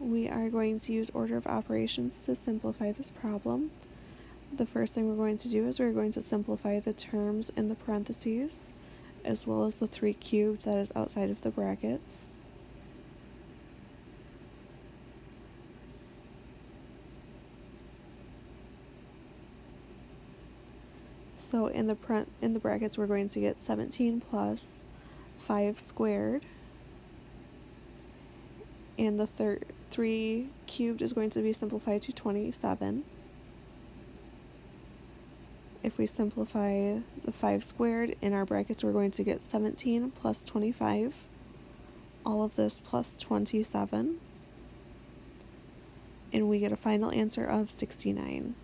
we are going to use order of operations to simplify this problem. The first thing we're going to do is we're going to simplify the terms in the parentheses as well as the 3 cubed that is outside of the brackets. So in the in the brackets we're going to get 17 plus 5 squared and the third 3 cubed is going to be simplified to 27. If we simplify the 5 squared in our brackets, we're going to get 17 plus 25. All of this plus 27. And we get a final answer of 69.